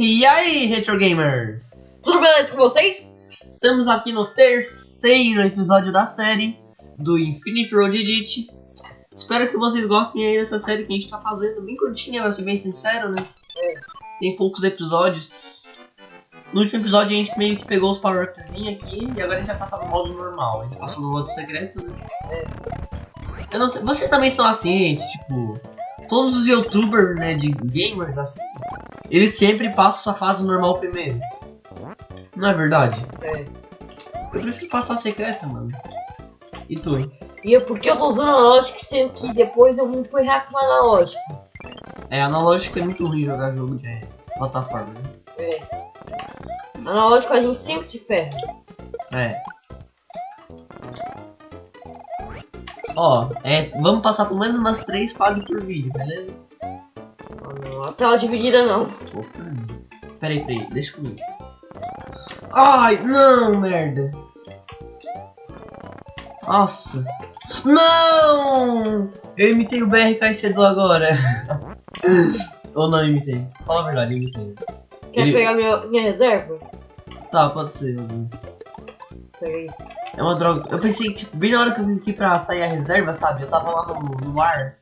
E aí, Retro Gamers? Tudo beleza com vocês? Estamos aqui no terceiro episódio da série do Infinite Road Edit. Espero que vocês gostem aí dessa série que a gente tá fazendo, bem curtinha, pra ser bem sincero, né? Tem poucos episódios. No último episódio a gente meio que pegou os power-upzinhos aqui e agora a gente vai passar no modo normal. A gente passou no modo secreto, né? Eu não sei, vocês também são assim, gente, tipo, todos os youtubers, né, de gamers assim, eles sempre passam sua fase normal primeiro. Não é verdade? É. Eu prefiro passar secreta, mano. E tu? E é porque eu tô usando analógico, sendo que depois eu fui hack no analógico. É, analógico é muito ruim jogar jogo de plataforma, né? É. Analógico a gente sempre se ferra. É. Ó, é, vamos passar por mais umas três fases por vídeo, beleza? Não, a tela dividida não. Peraí, peraí, deixa comigo. Ai, não, merda. Nossa. Não! Eu imitei o BRKC do agora. Ou não imitei? Fala a verdade, eu imitei. Quer Ele- pegar minha, minha reserva? Tá, pode ser. eu vou. Pega aí. É uma droga. Eu pensei, tipo, bem na hora que eu vim aqui pra sair a reserva, sabe? Eu tava lá no, no ar,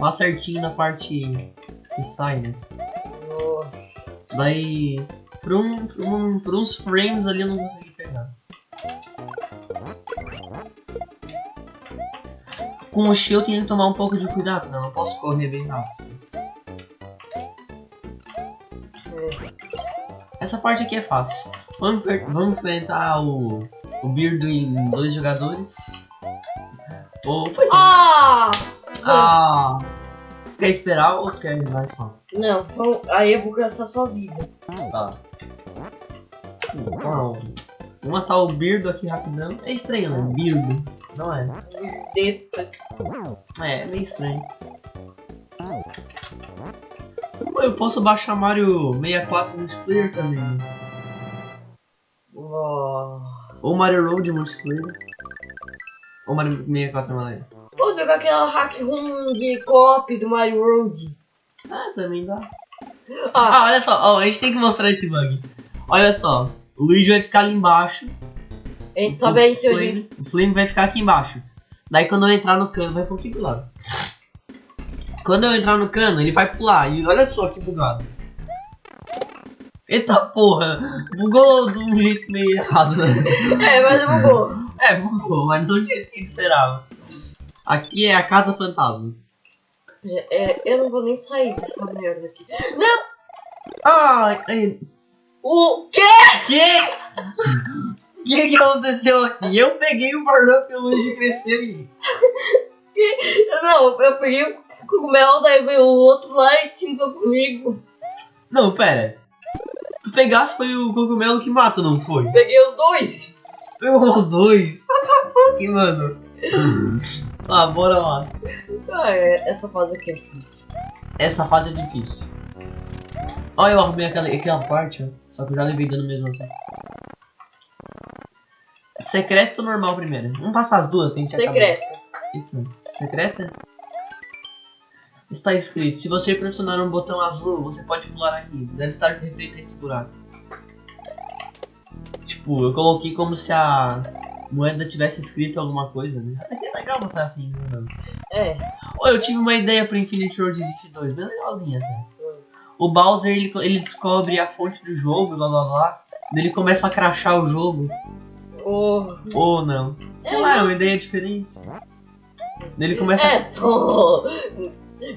lá certinho na parte que sai, né? Nossa. Daí, por, um, por, um, por uns frames ali eu não consegui pegar. Com o shield eu tenho que tomar um pouco de cuidado, né? Eu não posso correr bem rápido. Essa parte aqui é fácil. Vamos, vamos enfrentar o, o Beardo em dois jogadores. Ou, pois é. Ah! Ah! Tu quer esperar ou tu quer ir mais rápido? Não, vamos- aí eu vou gastar sua vida. Tá. Uau. Vou matar o Birdo aqui rapidão. É estranho, né? Birdo. Não é? Deta. É, é meio estranho. Eu posso baixar Mario 64 multiplayer também. Oh. Ou Mario Road multiplayer. Ou Mario 64 maneiro. Vou jogar aquela hack room de copy do Mario Road. Ah, também dá. Ah, Ah, olha só. Ó, a gente tem que mostrar esse bug. Olha só. O Luigi vai ficar ali embaixo. a gente sabe aí o flame, o flame vai ficar aqui embaixo. Daí quando eu entrar no cano, vai um pouquinho pro lado. Quando eu entrar no cano, ele vai pular. E olha só que bugado. Eita porra! Bugou de um jeito meio errado, né? É, mas eu vou. É, bugou, mas não do jeito que a gente esperava. Aqui é a casa fantasma. É, é, eu não vou nem sair dessa merda aqui. Ai, ai, O quê? que? O que que aconteceu aqui? Eu peguei o Barnum e o Luigi cresceu e... Não, eu peguei o cogumelo, daí veio o outro lá e xingou comigo. Não, pera. Tu pegasse foi o cogumelo que mata, não foi? Peguei os dois. Os dois. What the fuck, mano? Ah, bora lá. Ah, é, essa fase aqui é difícil. Essa fase é difícil. Olha, eu arrumei aquela, aquela parte, ó. Só que eu já levei dano mesmo assim. Secreto ou normal primeiro? Vamos passar as duas, tem que acabar. Secreto. Eita, secreta? Está escrito, se você pressionar um botão azul, você pode pular aqui. Deve estar se referindo a esse buraco. Tipo, eu coloquei como se a moeda tivesse escrito alguma coisa, né? Até que é legal botar assim, né? É. Ô, eu tive uma ideia pro Infinite Road Elite 2, bem legalzinha até. O Bowser, ele, ele descobre a fonte do jogo, blá blá blá. Ele começa a crachar o jogo, Oh. ou não. Sei É, lá, é uma ideia diferente. Ele começa É só.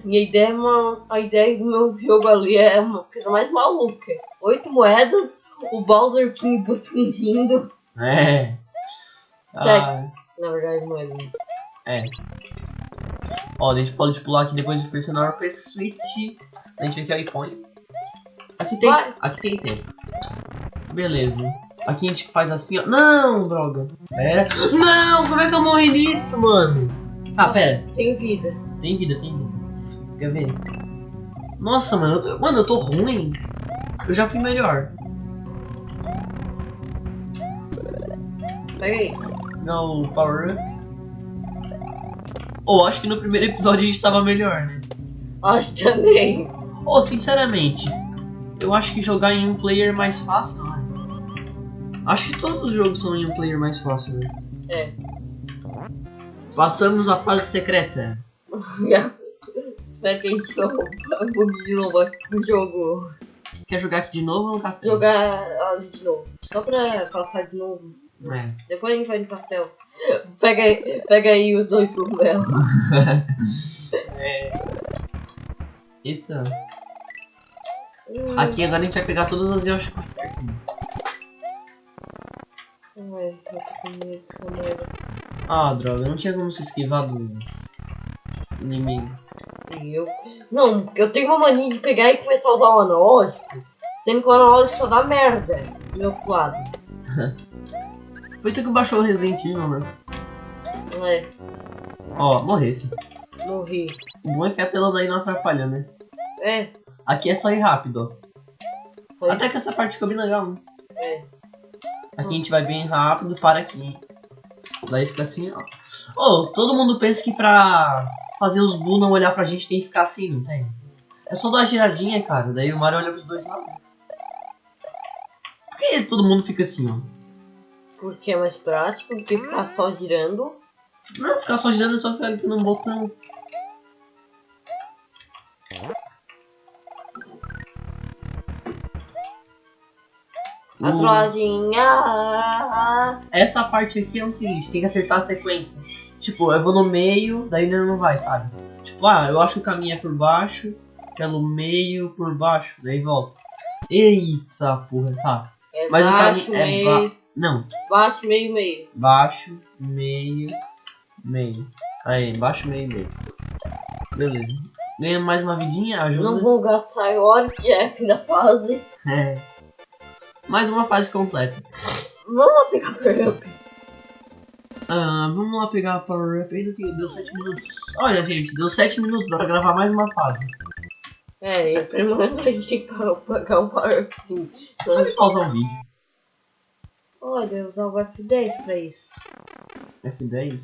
Minha ideia é uma. A ideia do meu jogo ali é uma coisa mais maluca. Oito moedas, o Bowser King fundindo. É. Segue. Ah, Na verdade, não é é. Ó, a gente pode pular aqui depois de pressionar o P-Switch. A gente é o iPhone. Aqui tem. Vai. Aqui tem tempo. Beleza. Aqui a gente faz assim, ó. Não, droga. Pera. Não, como é que eu morri nisso, mano? Ah, pera. Tem vida. Tem vida, tem vida. Quer ver? Nossa, mano. eu- Mano, eu tô ruim. Eu já fui melhor. Pega aí. Não, o Power Up. Ou acho que no primeiro episódio a gente tava melhor, né? Acho também. Ou sinceramente, Eu acho que jogar em um player mais fácil, não é? Acho que todos os jogos são em um player mais fácil, né? É. Passamos a fase secreta. Espero que a gente não de novo no jogo. Quer jogar aqui de novo ou no castelo? Jogar ali de novo. Só pra passar de novo. É. Depois a gente vai no castelo. Pega aí, pega aí os dois cogumelos. é. Eita. Aqui agora a gente vai pegar todas as Yoshikots certinho. Ai, eu tô com medo dessa merda. Ah, droga, não tinha como se esquivar dos inimigos. E eu. Não, eu tenho uma mania de pegar e começar a usar o analógico. Sendo que o analógico só dá merda do meu lado. Foi tu que baixou o Resident Evil, né? É, Ó, morresse. morri. O bom é que a tela daí não atrapalha, né? É, Aqui é só ir rápido, ó. foi. Até que essa parte ficou bem legal, né? É. Aqui a gente vai bem rápido, para aqui. Daí fica assim, ó. Ô, todo mundo pensa que pra fazer os Blue não olhar pra gente tem que ficar assim, não tem? É só dar uma giradinha, cara. Daí o Mario olha pros dois lados. Por que todo mundo fica assim, ó? Porque é mais prático do que ficar só girando. Não, ficar só girando é só ficar aqui num botão. A O- trollagem. Ah, Essa parte aqui é o seguinte, tem que acertar a sequência. Tipo, eu vou no meio, daí ele não vai, sabe? Tipo, ah, eu acho que o caminho é por baixo, pelo meio, por baixo, daí volta. Eita porra, tá. é Mas o baixo, caminho é. Não, Baixo, meio, meio. baixo, meio, meio. Aí, baixo, meio, meio. Beleza. Ganha mais uma vidinha, ajuda. Não vou gastar hora de F da fase. É. Mais uma fase completa. Vamos lá pegar power up. Ah, vamos lá pegar Power Up. Ainda tem, deu 7 minutos. Olha, gente, deu 7 minutos, dá pra gravar mais uma fase. É, e pelo menos a gente tem que pagar um power up sim. Só de pausar o vídeo. Olha, usar o F10 pra isso. F10.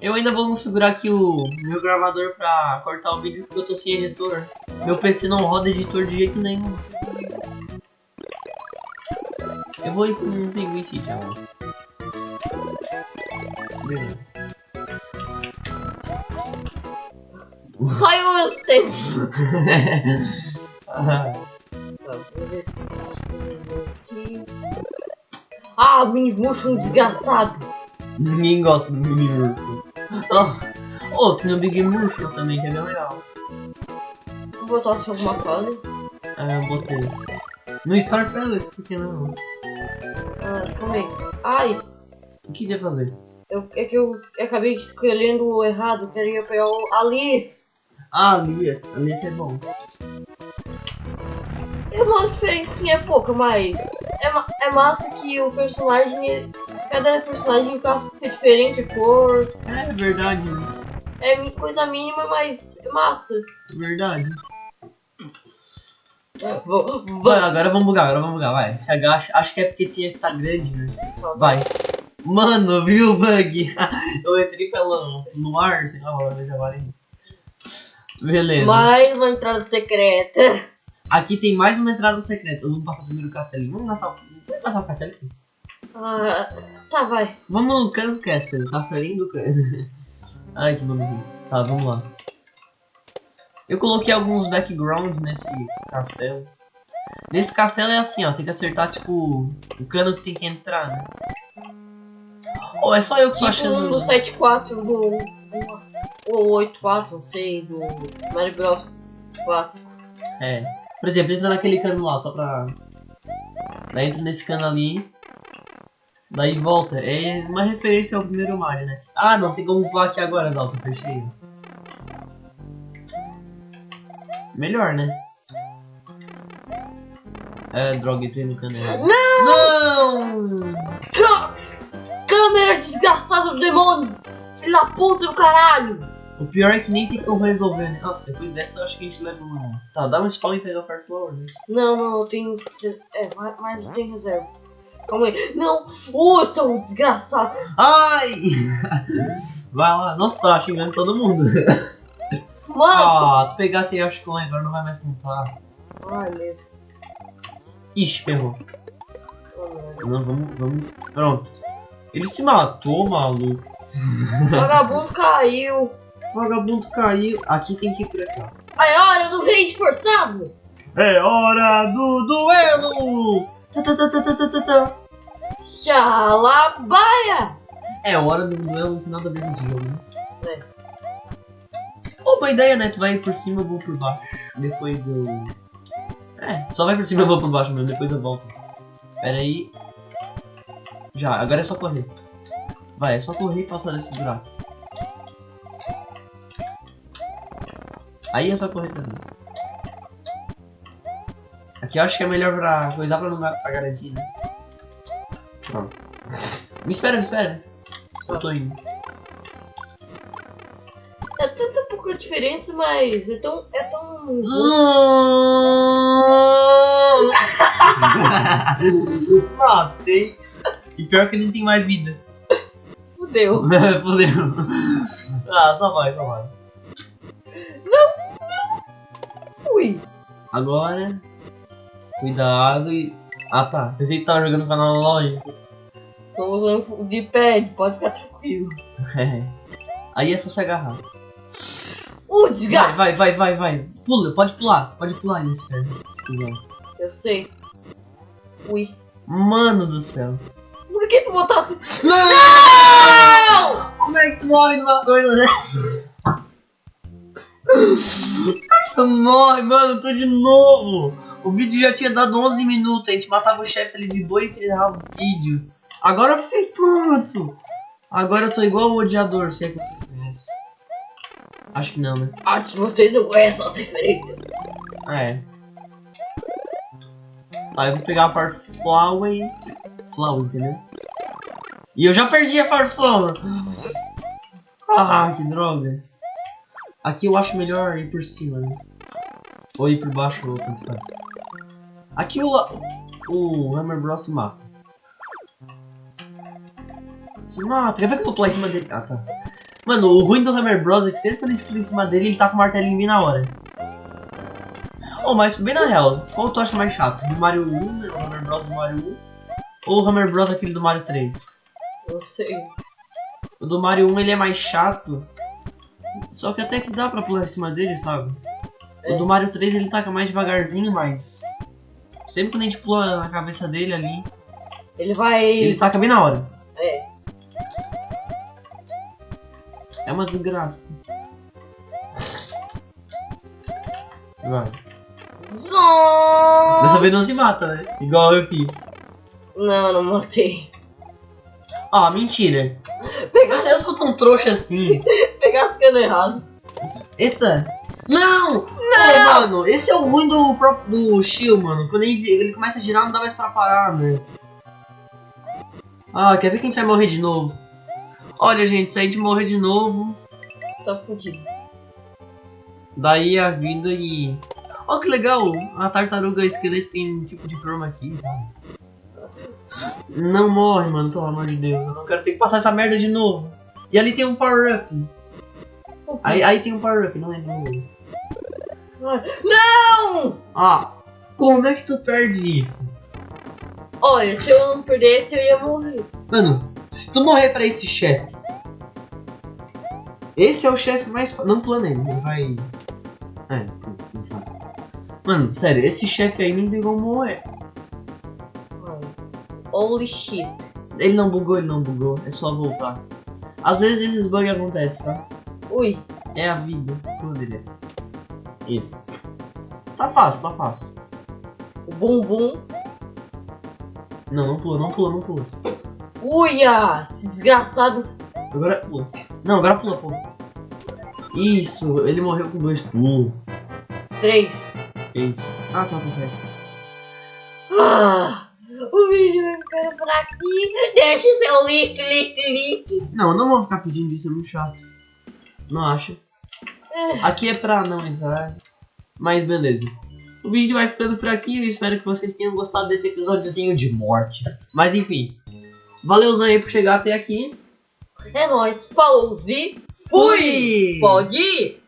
Eu ainda vou configurar aqui o meu gravador pra cortar o vídeo porque eu tô sem editor. Meu PC não roda editor de jeito nenhum. Eu vou ir com um Penguin City agora. Beleza. Os tempos. Ah, vou ver se. Ah, mini um desgraçado. Ninguém gosta do Mini Urso. Oh, oh, tem o Big Murphy também, que é bem legal. Vou botar só alguma fase. Ah, eu botei. No Star Palace, por que não? Ah, calma aí. Ai, O que ia fazer? eu, é que eu acabei escolhendo o errado. Queria pegar o Alice. Ah, Lia. A Lia que é bom. É uma diferencinha pouca, mas é, é massa que o personagem. Cada personagem fica diferente, a cor. É verdade, né? É coisa mínima, mas é massa. É verdade. Vou, Vai, agora vamos bugar, agora vamos bugar, vai. Se agacha. Acho que é porque tinha que tá grande, né? Vai. Mano, viu o bug? Eu entrei pelo no ar, sei lá, vou ver agora. Beleza. Mais uma entrada secreta. Aqui tem mais uma entrada secreta. Vamos passar primeiro o castelinho. Vamos passar, o- vamos passar o castelinho? Ah, tá, vai. Vamos no Can Castle, castelinho do Can. Ai, que nome ruim. Tá, vamos lá. Eu coloquei alguns backgrounds nesse castelo. Nesse castelo é assim, ó, tem que acertar, tipo, o cano que tem que entrar, né? Ou é só eu que tô Tipo um achando... do 7.4 do. do- Ou 8.4, não sei, do Mario Bros. clássico. É. Por exemplo, entra naquele cano lá, só pra... Daí entra nesse cano ali. Daí volta. É uma referência ao primeiro Mario, né? Ah, não, tem como voar aqui agora, Dalton, fechei. Melhor, né? É, droga, entrei no cano errado. Não! Câmera desgraçada do demônio! Filho da puta do caralho! O pior é que nem tem como resolver, né? Nossa, depois dessa eu acho que a gente leva uma... Tá, dá um spawn e pega o Fire Flower, né? Não, não, eu tenho. É, mas- tem reserva. Calma aí. Não! Ô, seu desgraçado! Ai! Vai lá. Nossa, tá xingando todo mundo. Mano! Ah, tu pegasse aí, acho que agora não vai mais contar. Ai, mesmo. Ixi, ferrou. Oh. Não, vamos, vamos. Pronto. Ele se matou, maluco. O vagabundo caiu. Vagabundo caiu. Aqui tem que ir por aqui, ó. É hora do rei esforçado. É hora do duelo! Tá, tá, tá, tá, tá, tá, tá, tá. Xalabaia. É hora do duelo, não tem nada a ver com esse jogo, né? É. Ô, boa ideia, né? Tu vai por cima, eu vou por baixo. Depois eu. É, só vai por cima, eu vou por baixo mesmo, depois eu volto. Pera aí. Já, agora é só correr. Vai, é só correr e passar desse buraco. Aí é só correr também. Aqui eu acho que é melhor pra coisar pra não dar- pra garantir, né? Pronto. Me espera, me espera. Eu tô indo. É tanta pouca diferença, mas é tão. É tão. Matei. E pior que ele não tem mais vida. Fudeu. Fudeu. Ah, só vai, só vai. Ui. Agora. Cuidado e. Ah tá. Pensei que tava jogando canal lógico. Tô usando o D-pad, pode ficar tranquilo. É. Aí é só se agarrar. Uh, Vai, desgraça! vai, vai, vai, vai. Pula, pode pular. Pode pular nesse. Se quiser. Eu sei. Ui. Mano do céu. Por que tu botasse. Não! Não! Como é que tu morre numa coisa dessa? Morre, mano, tô de novo. O vídeo já tinha dado 11 minutos, a gente matava o chefe ali de boa e encerrava o vídeo. Agora eu fiquei pronto. Agora eu tô igual o odiador, se é que vocês conhecem. Acho que não, né? Acho que vocês não conhecem as referências. É. Aí eu vou pegar a Farflower. Flower, entendeu? E eu já perdi a Farflower. Ah, que droga. Aqui eu acho melhor ir por cima, né? Ou ir por baixo, ou tanto faz. Aqui o, o Hammer Bros se mata. Se mata. Quer ver que eu vou pular em cima dele? Ah, tá. Mano, o ruim do Hammer Bros é que sempre quando a gente pula em cima dele, ele tá com o martelinho bem na hora. Oh, mas bem na real, qual tu acha mais chato? Do Mario 1, né? o Hammer Bros do Mario 1? Ou o Hammer Bros aquele do Mario 3? Eu sei. O do Mario 1 ele é mais chato, só que até que dá pra pular em cima dele, sabe? O do Mario 3 ele taca mais devagarzinho, mas... Sempre quando a gente pula na cabeça dele ali, Ele vai. ele taca bem na hora. É. É uma desgraça. Vai. Zon! Dessa vez não se mata, né? Igual eu fiz. Não, não matei. Ah, mentira. Pegar, Você sou tão trouxa assim. pegar ficando errado. Eita! Não! Não! mano, esse é o ruim do próprio do Shio, mano. Quando ele, ele começa a girar, não dá mais pra parar, né? Ah, quer ver que a gente vai morrer de novo? Olha, gente, a gente morrer de novo, Tá fudido. daí a vida e. Ó, que legal! A tartaruga esqueleto tem um tipo de chroma aqui, sabe? Não morre, mano, pelo amor de Deus. Eu não quero ter que passar essa merda de novo. E ali tem um power-up. Aí, aí tem um power-up, não lembro. nome. Não! Ah, como é que tu perde isso? Olha, se eu não perdesse, eu ia morrer. Mano, se tu morrer pra esse chefe. Esse é o chefe mais. Não pula nele, ele vai. É, não vai. Mano, sério, esse chefe aí nem tem como morrer. Holy shit. Ele não bugou, ele não bugou, é só voltar. Às vezes esses bugs acontecem, tá? Ui. É a vida. É? Ele. Tá fácil, tá fácil. O bumbum. Não, não pula, não pula, não pula. Uia! Esse desgraçado. Agora pula. Não, agora pula, pula. Isso, ele morreu com dois pulos. Três. Fez. Ah, tá, tá certo. Ah, o vídeo vai ficando por aqui. Deixa o seu like, like, like. Não, não vou ficar pedindo isso, é muito chato. Não acha? É. Aqui é pra não entrar. Mas beleza. O vídeo vai ficando por aqui. Eu espero que vocês tenham gostado desse episódiozinho de mortes. Mas enfim. Valeuzão aí por chegar até aqui. É nóis. Falou, Zi. Fui! Pode ir.